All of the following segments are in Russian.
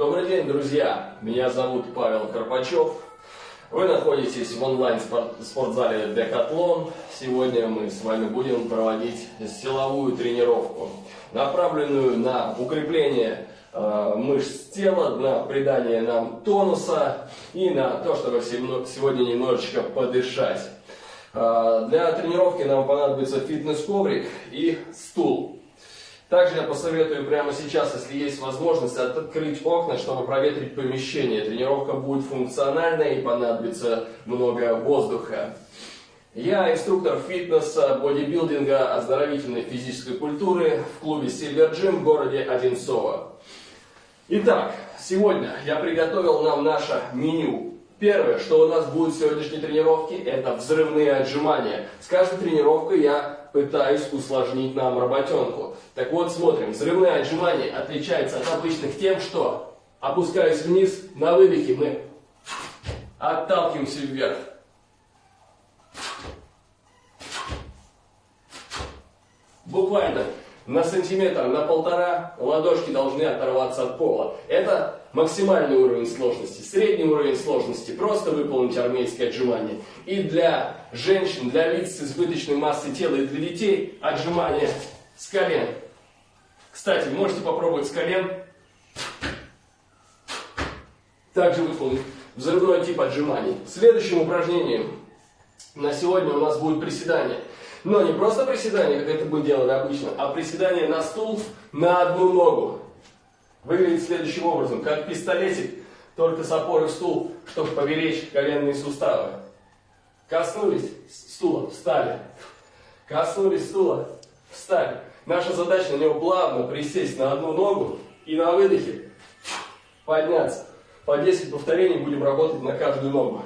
Добрый день, друзья! Меня зовут Павел Карпачев. Вы находитесь в онлайн-спортзале Декатлон. Сегодня мы с вами будем проводить силовую тренировку, направленную на укрепление э, мышц тела, на придание нам тонуса и на то, чтобы сегодня немножечко подышать. Э, для тренировки нам понадобится фитнес-коврик и стул. Также я посоветую прямо сейчас, если есть возможность, открыть окна, чтобы проветрить помещение. Тренировка будет функциональная и понадобится много воздуха. Я инструктор фитнеса, бодибилдинга, оздоровительной физической культуры в клубе Silver Gym в городе Одинцово. Итак, сегодня я приготовил нам наше меню. Первое, что у нас будет в сегодняшней тренировке, это взрывные отжимания. С каждой тренировкой я пытаюсь усложнить нам работенку. Так вот, смотрим. Взрывные отжимания отличаются от обычных тем, что опускаясь вниз, на выдохе мы отталкиваемся вверх. Буквально на сантиметр, на полтора ладошки должны оторваться от пола. Это максимальный уровень сложности. Средний уровень сложности – просто выполнить армейское отжимание. И для женщин, для лиц с избыточной массой тела и для детей отжимания с колен. Кстати, можете попробовать с колен. Также выполнить взрывной тип отжиманий. Следующим упражнением на сегодня у нас будет приседание. Но не просто приседание, как это мы делали обычно, а приседание на стул на одну ногу. Выглядит следующим образом, как пистолетик, только с опорой в стул, чтобы поберечь коленные суставы. Коснулись стула, встали. Коснулись стула, встали. Наша задача на него плавно присесть на одну ногу и на выдохе подняться. По 10 повторений будем работать на каждую ногу.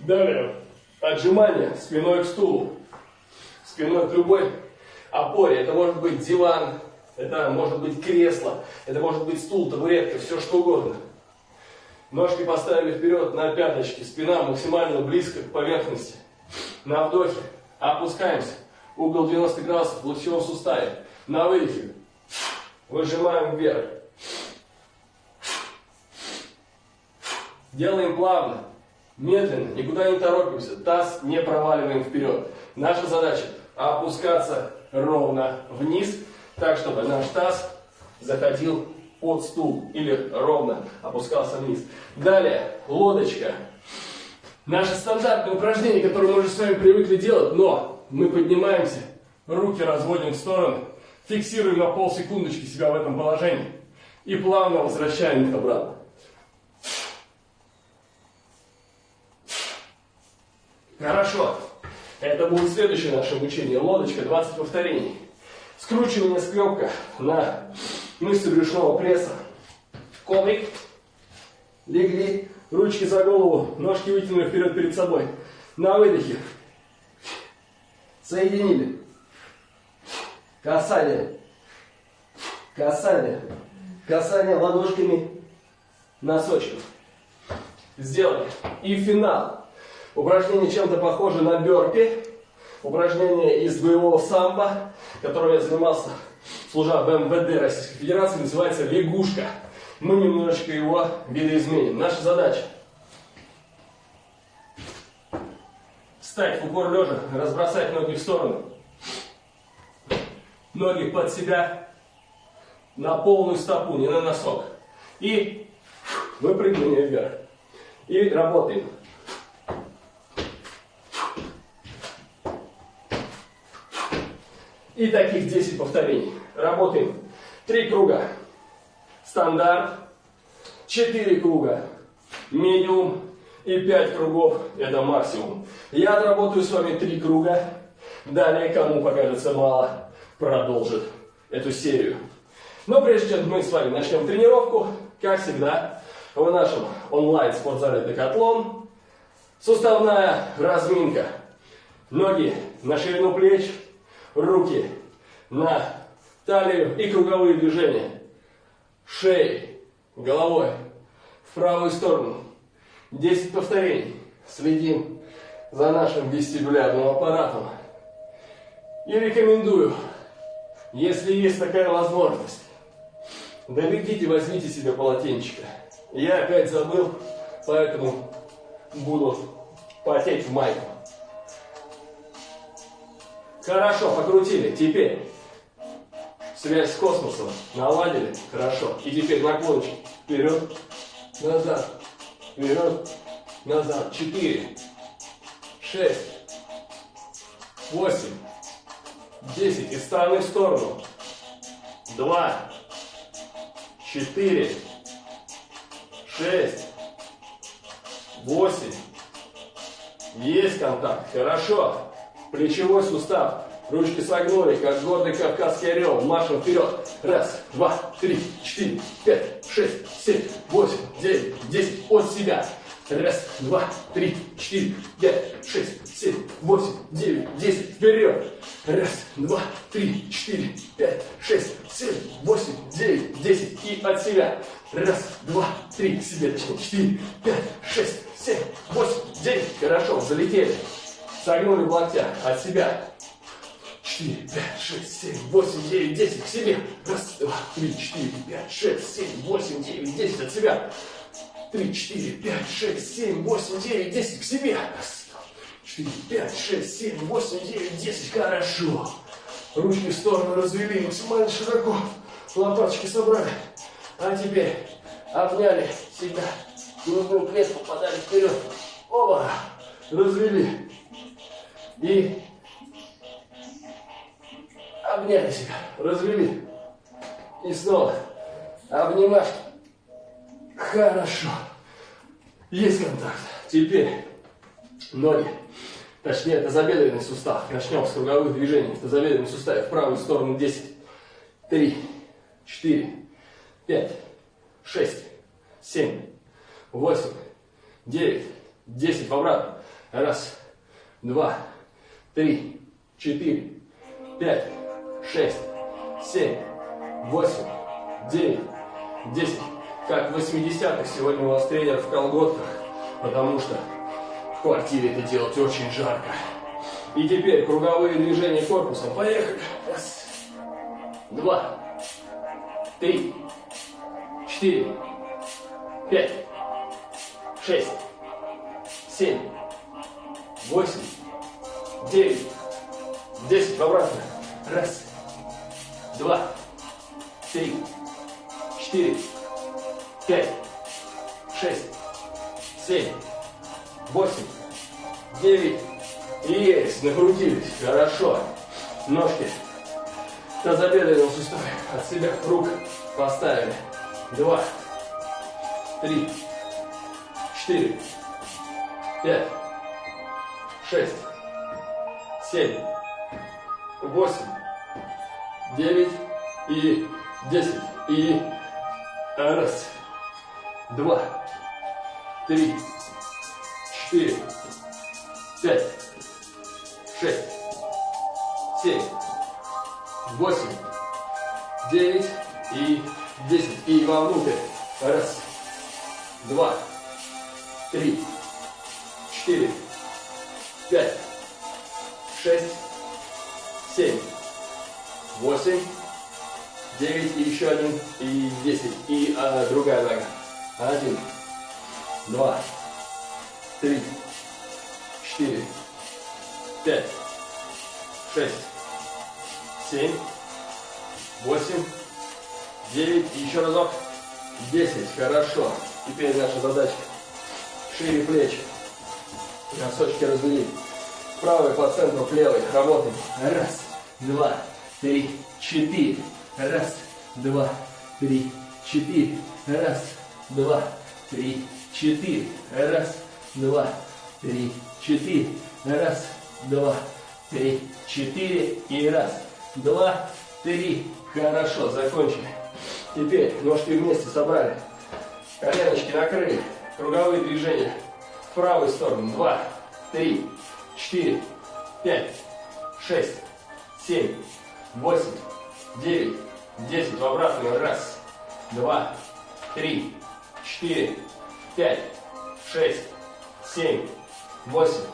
Далее. Отжимание спиной к стулу спиной к любой опоре. Это может быть диван, это может быть кресло, это может быть стул, табуретка, все что угодно. Ножки поставили вперед на пяточки, спина максимально близко к поверхности. На вдохе опускаемся, угол 90 градусов в локтевом суставе. На выдохе выжимаем вверх. Делаем плавно, медленно, никуда не торопимся, таз не проваливаем вперед. Наша задача опускаться ровно вниз, так, чтобы наш таз заходил под стул или ровно опускался вниз. Далее, лодочка. Наше стандартное упражнение, которое мы уже с вами привыкли делать, но мы поднимаемся, руки разводим в сторону, фиксируем на полсекундочки себя в этом положении и плавно возвращаем их обратно. Хорошо. Это будет следующее наше обучение. Лодочка, 20 повторений. Скручивание скрепка на мышцы брюшного пресса. Коврик. Легли. Ручки за голову. Ножки вытянули вперед перед собой. На выдохе. Соединили. Касание. Касание. Касание ладошками носочков. Сделали. И финал. Упражнение чем-то похоже на бёрпи. Упражнение из боевого самбо, которым я занимался, служа в МВД Российской Федерации, называется лягушка. Мы немножечко его видоизменим. Наша задача встать в упор лежа, разбросать ноги в сторону. Ноги под себя на полную стопу, не на носок. И выпрыгивание вверх. И работаем. И таких 10 повторений. Работаем. Три круга. Стандарт. Четыре круга. Медиум. И 5 кругов. Это максимум. Я отработаю с вами три круга. Далее, кому покажется мало, продолжит эту серию. Но прежде чем мы с вами начнем тренировку, как всегда, в нашем онлайн-спортзале Декатлон суставная разминка. Ноги на ширину плеч, руки на талию и круговые движения. Шеей, головой в правую сторону. 10 повторений. Следим за нашим вестибулярным аппаратом. И рекомендую, если есть такая возможность, Добегите, возьмите себе полотенчика. Я опять забыл, поэтому буду потеть в майку. Хорошо, покрутили. Теперь связь с космосом наладили. Хорошо. И теперь наклончик. Вперед, назад, вперед, назад. Четыре, шесть, восемь, десять. Из стороны в сторону. Два, четыре, шесть, восемь. Есть контакт. Хорошо. Плечевой сустав. Ручки согнули, как гордый кавказский орел. Маршем вперед. Раз, два, три, четыре, пять, шесть, семь, восемь, девять, десять. От себя. Раз, два, три, четыре, пять, шесть, семь, восемь, девять, десять. Вперед. Раз, два, три, четыре, пять, шесть, семь, восемь, девять, десять. И от себя. Раз, два, три, к себе, четыре, пять, шесть, семь, восемь, девять. Хорошо, залетели. Согнули в локтях. От себя. Четыре, пять, шесть, семь, восемь, девять, десять. К себе. Раз, два, три, четыре, пять, шесть, семь, восемь, девять, десять. От себя. Три, четыре, пять, шесть, семь, восемь, девять, десять. К себе. Раз, два, четыре, пять, шесть, семь, восемь, девять, десять. Хорошо. Ручки в сторону развели максимально широко. Лопаточки собрали. А теперь обняли себя. Грудную клетку подали вперед. Оба. Развели. И обняли себя. Развели. И снова обнимашки. Хорошо. Есть контакт. Теперь ноги. Точнее, тазобедренный сустав. Начнем с круговых движений. В тазобедренном суставе в правую сторону 10. 3, 4, 5, 6, 7, 8, 9, 10. В обратно. Раз, два, три, четыре, пять, шесть, семь, восемь, девять, десять. Как в 80-х сегодня у вас тренер в колготках, потому что в квартире это делать очень жарко. И теперь круговые движения корпусом. Поехали. Раз, два, три, четыре, пять, шесть, семь, восемь, девять, десять. В обратно. Раз, два, три, четыре, пять, шесть, семь, восемь, девять. Есть, накрутились. Хорошо. Ножки. Тазобедренного сустава от себя рук поставили. Два, три, четыре, пять, шесть, семь, восемь, девять и десять. И раз, два, три, четыре, пять, шесть, семь, восемь, девять и десять. И вовнутрь. Раз, два, три, четыре, пять, шесть, семь, восемь, девять и еще один и десять. И а, другая нога. Один, два, три, четыре, пять, шесть, семь, восемь, девять и еще разок. Десять. Хорошо. Теперь наша задача. Шире плечи. Носочки развели. Правый по центру к левой. Работаем. Раз, два, три, четыре. Раз, два, три, четыре. Раз, два, три, четыре. Раз, два, три, четыре. Раз, два, три, четыре. И раз, два, три. Хорошо, закончили. Теперь ножки вместе собрали. Коленочки накрыли. Круговые движения. В правую сторону. Два, три, четыре, пять, шесть, семь, восемь, девять, десять. В обратную. Раз, два, три, четыре, пять, шесть, семь, восемь,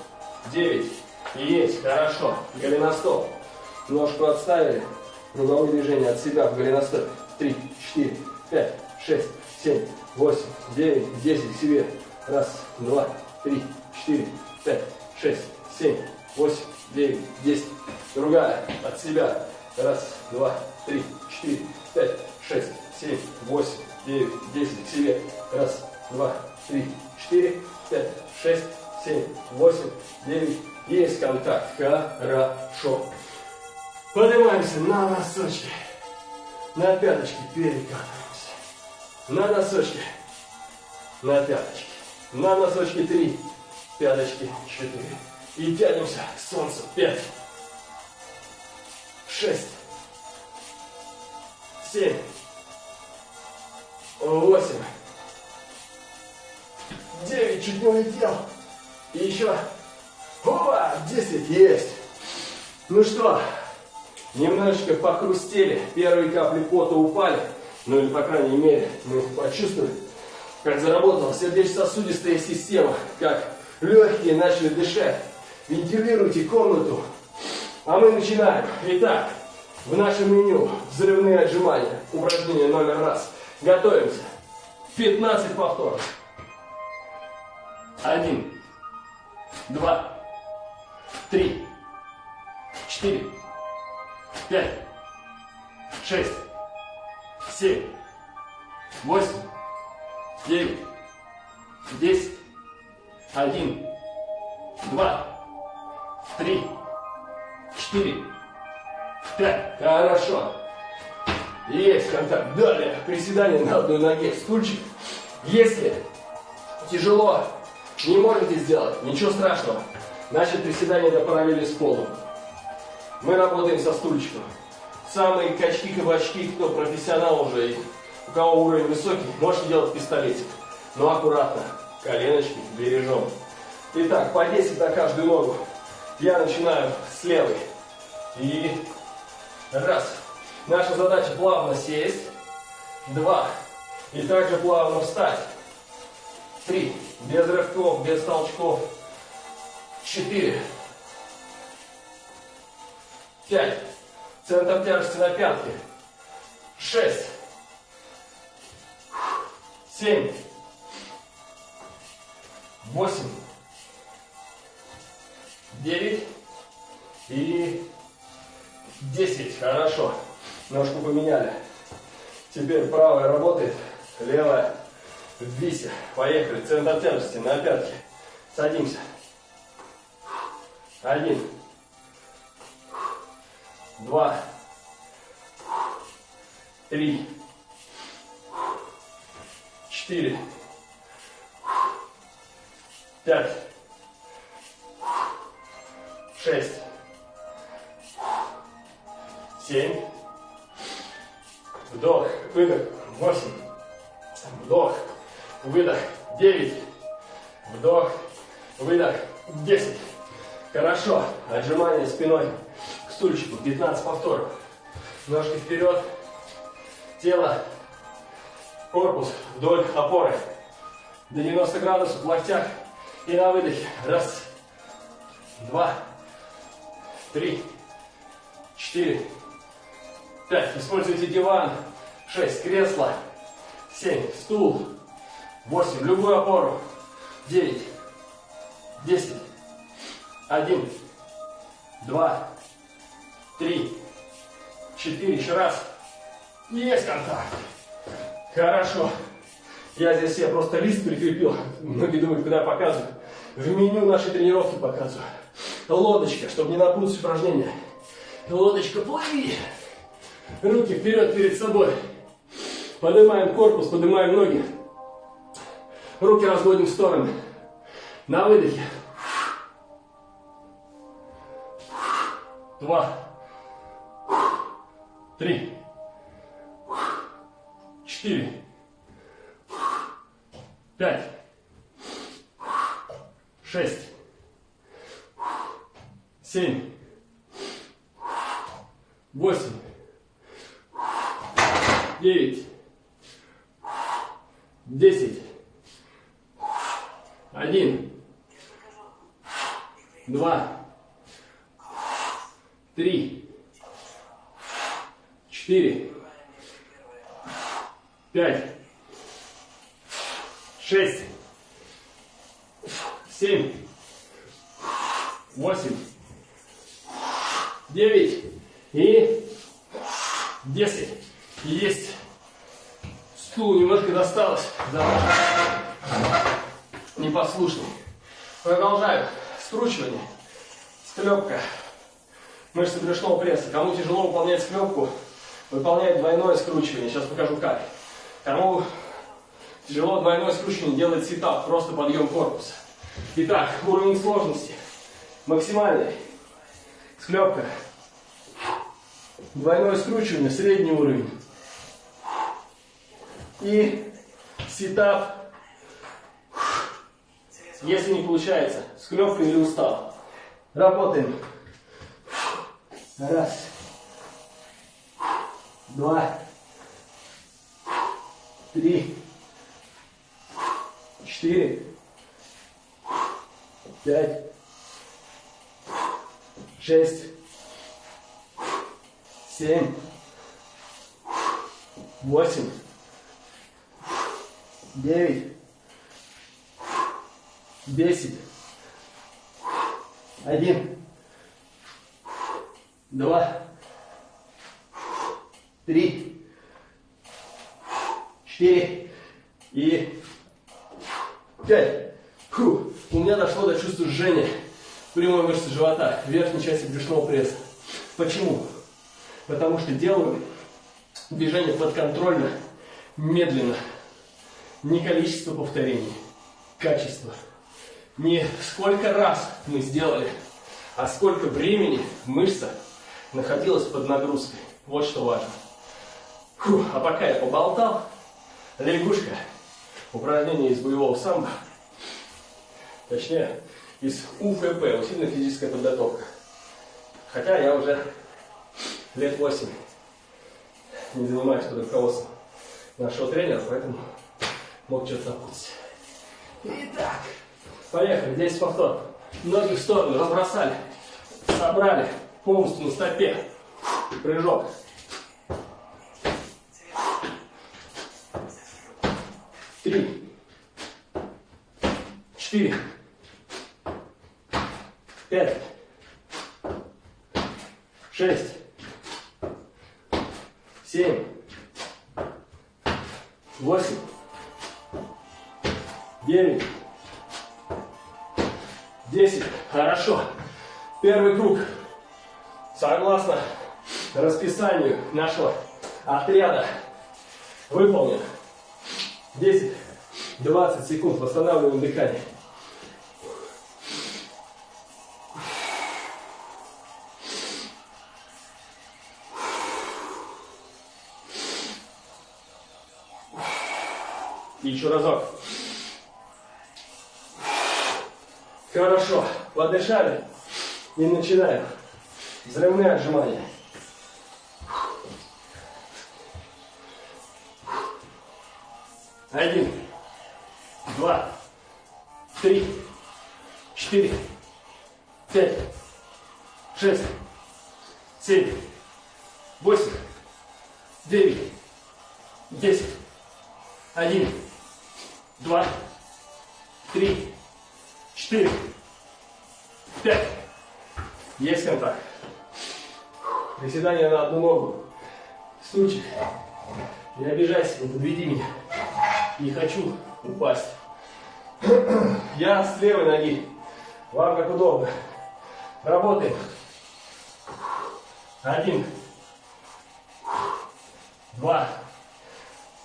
девять. Есть. Хорошо. Голеностоп. Ножку отставили. Круговые движения от себя в голеностоп. Три, четыре, шесть, семь, восемь, девять, десять. Себе. Раз, два, три, четыре, пять, шесть, семь, восемь, девять, десять. Другая. От себя. Раз, два, три, четыре, пять, шесть, семь, восемь, девять, десять. Себе. Раз, два, три, четыре, пять, шесть, семь, восемь, девять. Есть контакт. Хорошо. Поднимаемся на носочки. На пяточки перекатываемся. На носочки. На пяточки. На носочки три. Пяточки четыре. И тянемся к солнцу. Пять. Шесть. Семь. Восемь. Девять. Чуть не улетел. И еще. Опа! Десять. Есть. Ну что, немножечко похрустели, первые капли пота упали, ну или, по крайней мере, мы почувствовали, как заработала сердечно-сосудистая система, как легкие начали дышать. Вентилируйте комнату. А мы начинаем. Итак, в нашем меню взрывные отжимания. Упражнение номер раз. Готовимся. 15 повторов. Один, два, три, четыре, пять, шесть, семь, восемь, девять, десять, один, два, три, четыре, пять. Хорошо. Есть контакт. Далее приседание на одной ноге. Стульчик. Если тяжело, не можете сделать, ничего страшного. Значит, приседание до параллели с полом. Мы работаем со стульчиком. Самые качки-кабачки, кто профессионал уже, у кого уровень высокий, можете делать пистолетик. Но аккуратно, коленочки бережем. Итак, по 10 на каждую ногу. Я начинаю с левой. И раз. Наша задача плавно сесть. Два. И также плавно встать. Три. Без рывков, без толчков. Четыре пять. Центр тяжести на пятки. Шесть. Семь. Восемь. Девять. И десять. Хорошо. Ножку поменяли. Теперь правая работает, левая в висе. Поехали. Центр тяжести на пятки. Садимся. Один два, три, четыре, пять, спиной стульчику. 15 повторов. Ножки вперед. Тело. Корпус вдоль опоры. До 90 градусов в локтях. И на выдохе. Раз. Два. Три. Четыре. Пять. Используйте диван. Шесть. Кресло. Семь. Стул. Восемь. Любую опору. Девять. Десять. Один. Два три, четыре, еще раз. Есть контакт. Хорошо. Я здесь себе просто лист прикрепил. Многие думают, куда я показываю. В меню нашей тренировки показываю. Лодочка, чтобы не напутать упражнение. Лодочка, плыви. Руки вперед перед собой. Поднимаем корпус, поднимаем ноги. Руки разводим в стороны. На выдохе. Два. Три, четыре, пять, шесть, 8, 9 и 10. Есть. Стул немножко досталось. Да. Непослушный. Продолжаю. скручивание Склепка. Мышцы брюшного пресса. Кому тяжело выполнять склепку, выполняет двойное скручивание. Сейчас покажу как. Кому тяжело двойное скручивание делает сетап, просто подъем корпуса. Итак, уровень сложности. Максимальный. Склепка. Двойное скручивание, средний уровень. И ситап. Если не получается, склепка или устал. Работаем. Раз. Два. Три. Четыре. Пять. Шесть. Семь. Восемь. Девять. Десять. Один. Два. Три. Четыре. И пять. Фу. У меня дошло до чувства жжения прямой мышцы живота, верхней части брюшного пресса. Почему? Потому что делаю движение подконтрольно, медленно. Не количество повторений, качество. Не сколько раз мы сделали, а сколько времени мышца находилась под нагрузкой. Вот что важно. Фу, а пока я поболтал, лягушка, упражнение из боевого самбо, точнее, из УФП, усиленная физическая подготовка. Хотя я уже лет 8 не занимаюсь под руководством нашего тренера, поэтому мог что-то запутать. Итак, поехали, 10 повтор. Ноги в сторону, разбросали, собрали, полностью на стопе. Прыжок. Три. Четыре. Пять. Шесть. Семь. Восемь. Девять. Десять. Хорошо. Первый круг. Согласно расписанию нашего отряда выполнен. 10-20 секунд восстанавливаем дыхание. И еще разок. Хорошо. Подышали. И начинаем. Взрывные отжимания. Один, два, три, четыре, пять, шесть, семь, восемь, девять, десять, один, два, три, четыре, пять. Есть контакт. Приседание на одну ногу. Стульчик. Не обижайся, не подведи меня. Не хочу упасть. Я с левой ноги. Вам как удобно. Работаем. Один. Два.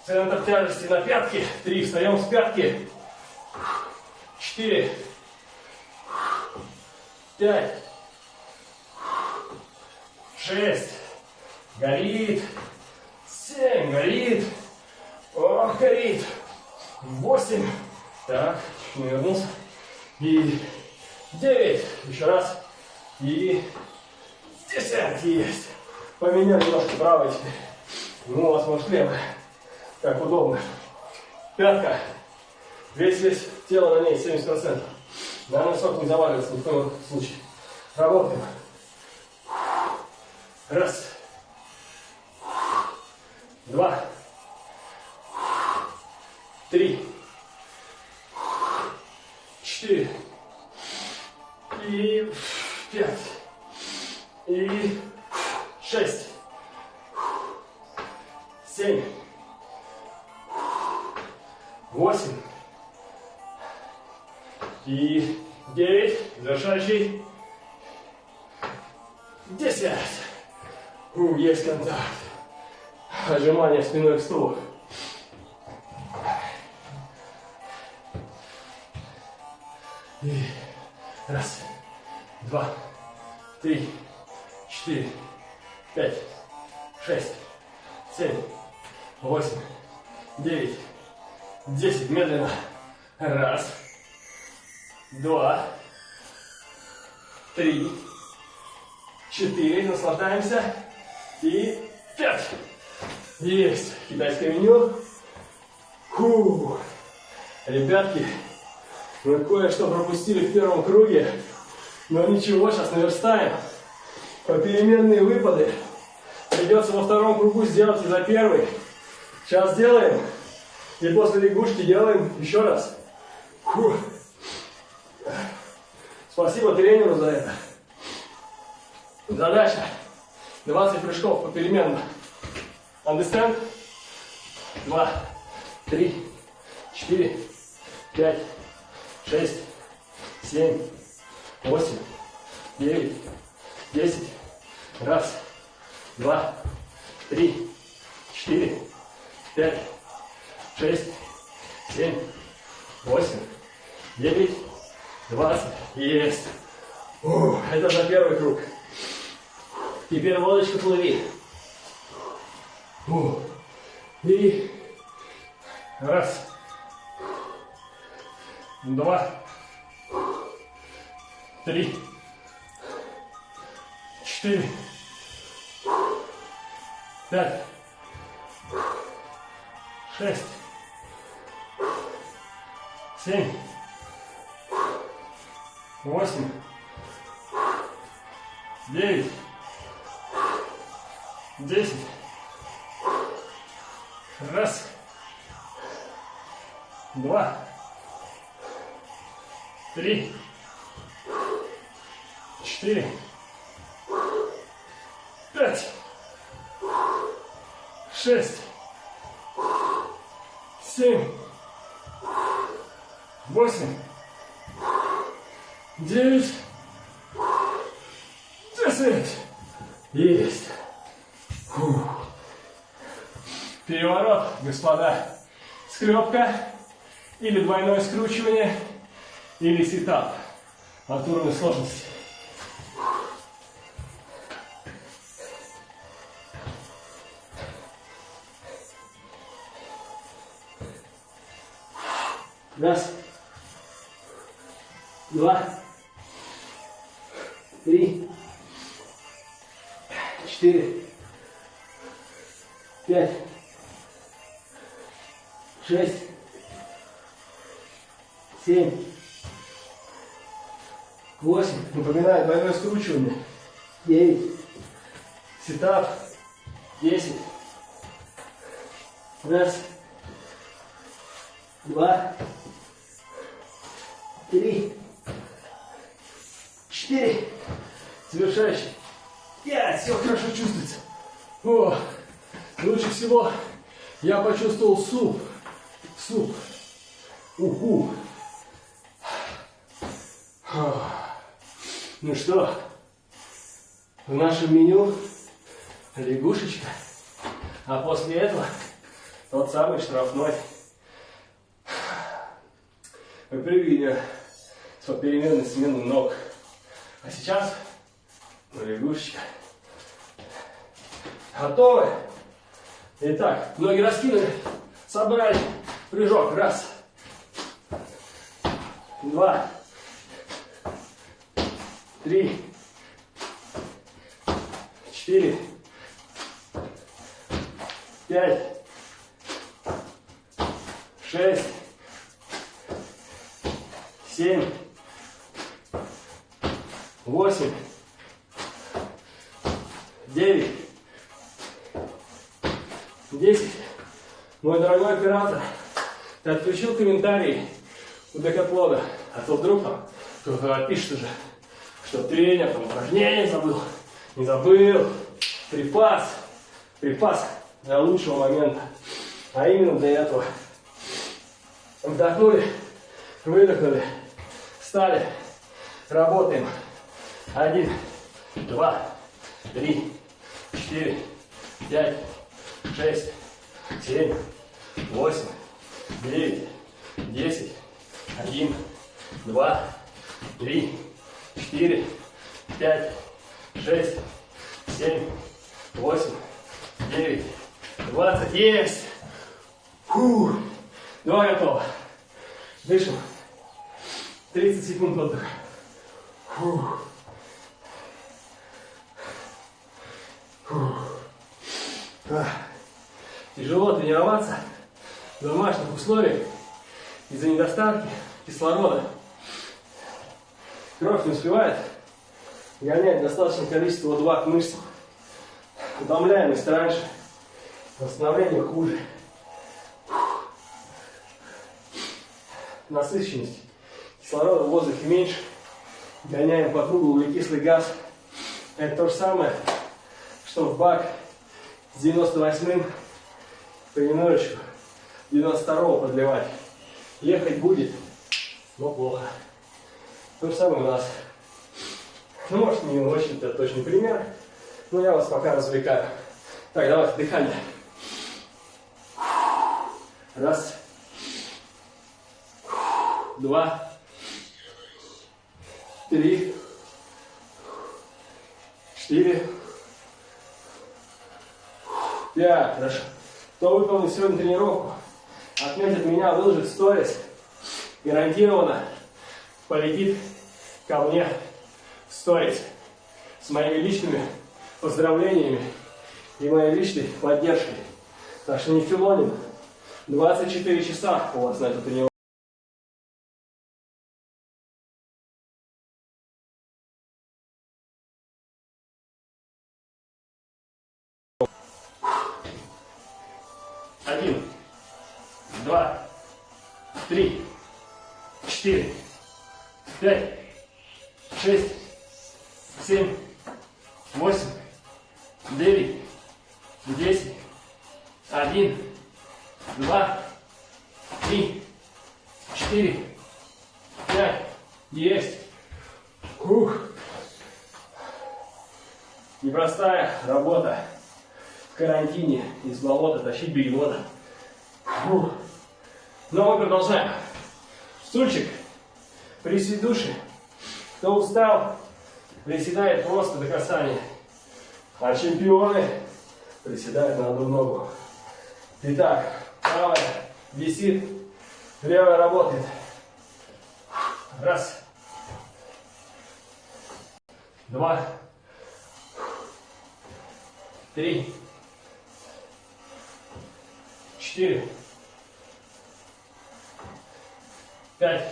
Центр тяжести на пятки. Три. Встаем с пятки. Четыре. Пять. Шесть. Горит. Семь. Горит. Ох, горит. Восемь. Так, вернулся. И девять. Еще раз. И десять. Есть. Поменял немножко правой теперь. Ну, у вас может левая. Как удобно. Пятка. Весь весь тело на ней 70%. На носок не заваливается ни в коем случае. Работаем. Раз. Два. Три. четыре. И пять. Контакт. Отжимание спиной к стулу. И раз, два, три, четыре, пять, шесть, семь, восемь, девять, десять. Медленно. Раз, два, три, четыре. Наслаждаемся. И пять. Есть. Китайское меню. Фу. Ребятки, мы кое-что пропустили в первом круге. Но ничего, сейчас наверстаем. Попеременные выпады. Придется во втором кругу сделать и за первый. Сейчас сделаем. И после лягушки делаем еще раз. Фу. Спасибо тренеру за это. Задача 20 прыжков попеременно. Understand? Два, три, четыре, пять, шесть, семь, восемь, девять, десять. Раз, два, три, четыре, пять, шесть, семь, восемь, девять, двадцать. Есть. Ух, это за первый круг. Теперь лодочка плыви. И раз, два, три, четыре, пять, шесть, семь, восемь, девять, десять. Раз, два, три, четыре, пять, шесть, семь, восемь, девять, десять. Есть. Фух. Переворот, господа. Скрепка или двойное скручивание, или сетап. От уровня сложности. Раз, два, три, четыре, Два. Три. Четыре. Завершающий. Пять. Все хорошо чувствуется. О, лучше всего я почувствовал суп. Суп. Уху. Ну что, в нашем меню лягушечка, а после этого тот самый штрафной. Выпрыгивание с попеременной сменой ног. А сейчас лягушечка. Готовы? Итак, ноги раскинули, собрали, прыжок, раз, два, три, четыре, пять, шесть, семь, восемь, девять, десять. Мой дорогой оператор, ты отключил комментарий у Декатлона. А то вдруг там пишет уже, что тренер там упражнение забыл. Не забыл. Припас. Припас для лучшего момента. А именно для этого. Вдохнули, выдохнули, встали, работаем. Один, два, три, четыре, пять, шесть, семь, восемь, девять, десять, один, два, три, четыре, пять, шесть, семь, восемь, девять, двадцать. Есть! Фу. Два готово. Дышим. 30 секунд отдыха. Фу. Фу. А. Тяжело тренироваться в домашних условиях из-за недостатки кислорода. Кровь не успевает гонять достаточное количество O2 к мышцам. Утомляемость раньше, восстановление хуже. Насыщенность кислорода в воздухе меньше, гоняем по кругу углекислый газ. Это то же самое, что в бак с 98-м понемножечку 92-го подливать. Ехать будет, но плохо. То же самое у нас. Ну, может, не очень это точный пример, но я вас пока развлекаю. Так, давайте дыхание. Раз. Два. Три. Четыре. Пять. Хорошо. Кто выполнил сегодня тренировку, отметит меня, выложит сторис. Гарантированно полетит ко мне в сторис с моими личными поздравлениями и моей личной поддержкой. Так что не филоним. 24 часа у вас на эту тренировку. Из болота тащить бегемота. Фух. Но мы продолжаем. Стульчик, присед души. Кто устал, приседает просто до касания. А чемпионы приседают на одну ногу. Итак, правая висит, левая работает. Раз. Два. Три. Четыре. Пять.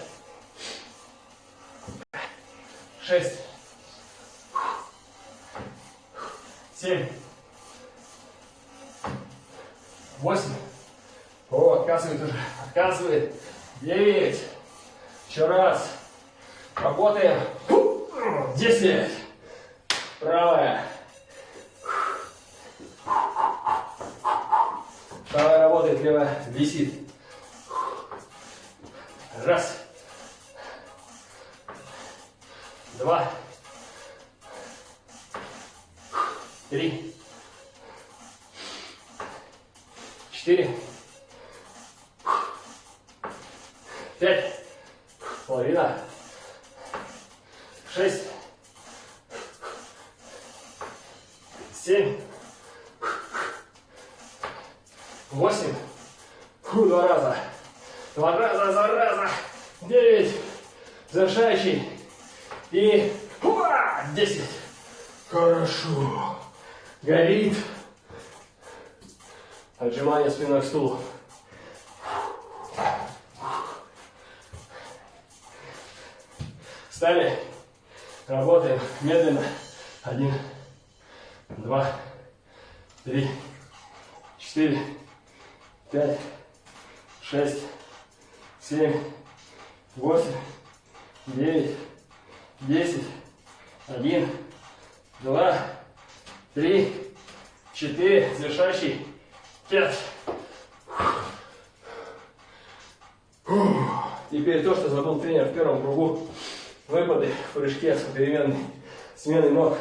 Шесть. Семь. Восемь. О, отказывает уже. Отказывает. Девять. Еще раз. Работаем. Десять. Правая. Правая работает, левая висит. Раз. Два. Три. Четыре. Пять. Половина. Шесть. Семь. Восемь. Фу, два раза. Два раза, два раза. Девять. Завершающий. И уа, десять. Хорошо. Горит. Отжимание спиной к стулу. Встали. Работаем медленно. Один, два, три, четыре, пять, шесть, семь, восемь, девять, десять, один, два, три, четыре, завершающий, пять. Теперь то, что забыл тренер в первом кругу. Выпады в прыжке с переменной сменой ног.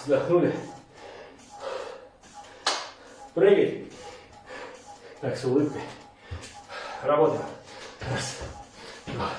Вздохнули. Прыгай. Так, с улыбкой. Работаем. Раз, два,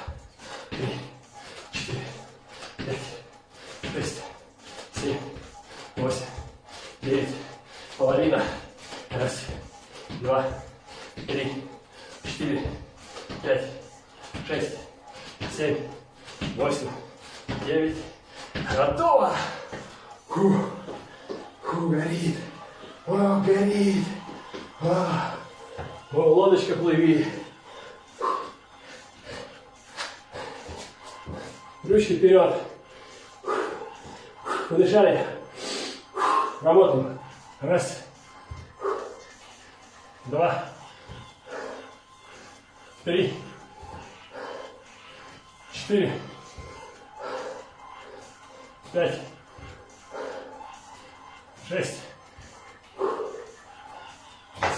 Три. Четыре. Пять. Шесть.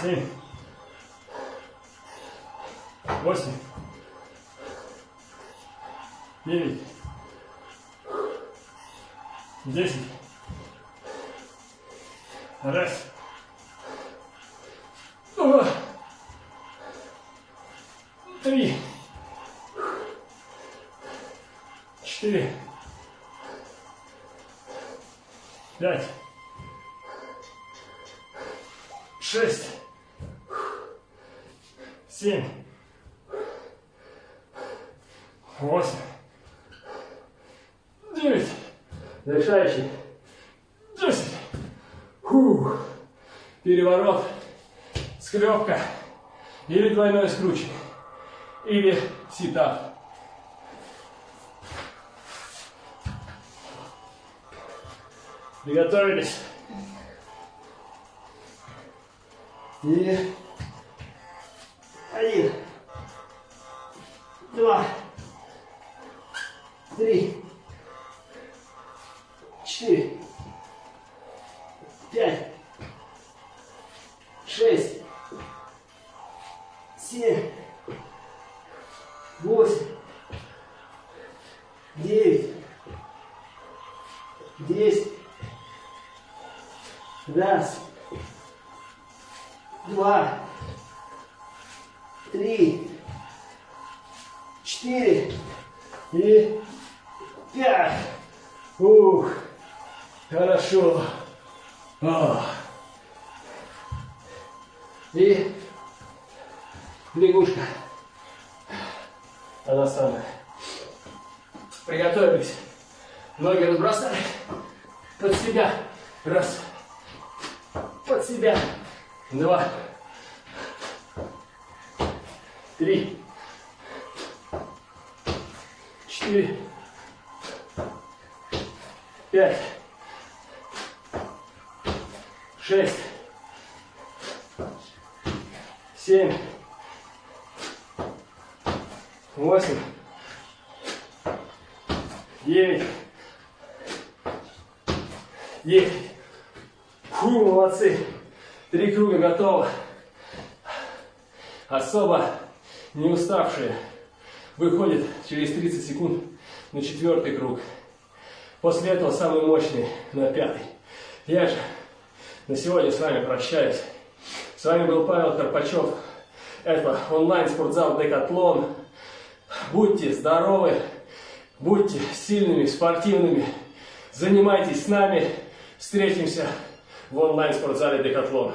Семь. Восемь. Девять. Десять. Раз. Или двойное скручивание. Или ситап. Приготовились. И Раз, два, три, Под себя. Два. Три. Четыре. Пять. Шесть. Семь. Восемь. Девять. Десять. Фу, молодцы. Три круга готово. Особо не уставшие выходят через 30 секунд на четвертый круг. После этого самый мощный на пятый. Я же на сегодня с вами прощаюсь. С вами был Павел Карпачев. Это онлайн-спортзал Декатлон. Будьте здоровы, будьте сильными, спортивными. Занимайтесь с нами. Встретимся в онлайн-спортзале Декатлон.